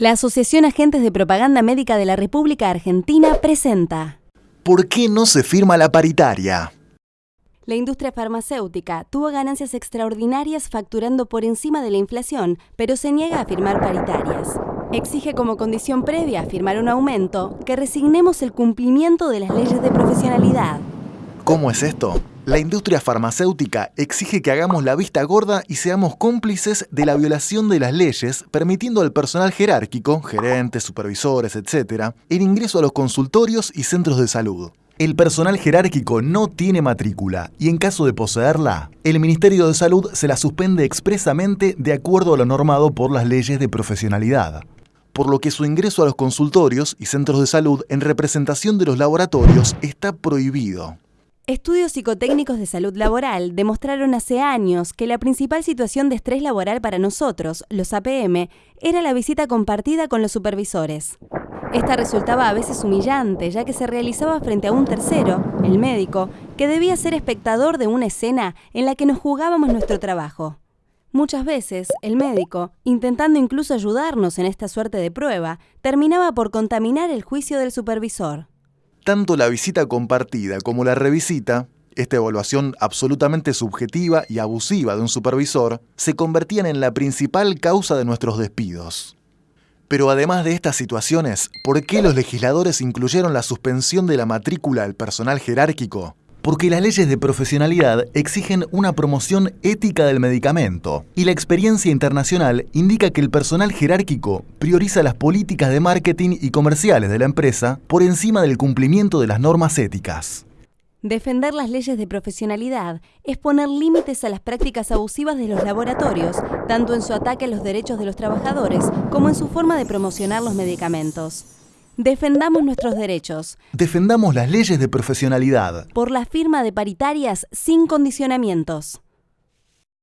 La Asociación Agentes de Propaganda Médica de la República Argentina presenta ¿Por qué no se firma la paritaria? La industria farmacéutica tuvo ganancias extraordinarias facturando por encima de la inflación, pero se niega a firmar paritarias. Exige como condición previa a firmar un aumento que resignemos el cumplimiento de las leyes de profesionalidad. ¿Cómo es esto? La industria farmacéutica exige que hagamos la vista gorda y seamos cómplices de la violación de las leyes, permitiendo al personal jerárquico, gerentes, supervisores, etc., el ingreso a los consultorios y centros de salud. El personal jerárquico no tiene matrícula y en caso de poseerla, el Ministerio de Salud se la suspende expresamente de acuerdo a lo normado por las leyes de profesionalidad por lo que su ingreso a los consultorios y centros de salud en representación de los laboratorios está prohibido. Estudios psicotécnicos de salud laboral demostraron hace años que la principal situación de estrés laboral para nosotros, los APM, era la visita compartida con los supervisores. Esta resultaba a veces humillante, ya que se realizaba frente a un tercero, el médico, que debía ser espectador de una escena en la que nos jugábamos nuestro trabajo. Muchas veces, el médico, intentando incluso ayudarnos en esta suerte de prueba, terminaba por contaminar el juicio del supervisor. Tanto la visita compartida como la revisita, esta evaluación absolutamente subjetiva y abusiva de un supervisor, se convertían en la principal causa de nuestros despidos. Pero además de estas situaciones, ¿por qué los legisladores incluyeron la suspensión de la matrícula al personal jerárquico? Porque las leyes de profesionalidad exigen una promoción ética del medicamento y la experiencia internacional indica que el personal jerárquico prioriza las políticas de marketing y comerciales de la empresa por encima del cumplimiento de las normas éticas. Defender las leyes de profesionalidad es poner límites a las prácticas abusivas de los laboratorios, tanto en su ataque a los derechos de los trabajadores como en su forma de promocionar los medicamentos. Defendamos nuestros derechos. Defendamos las leyes de profesionalidad. Por la firma de paritarias sin condicionamientos.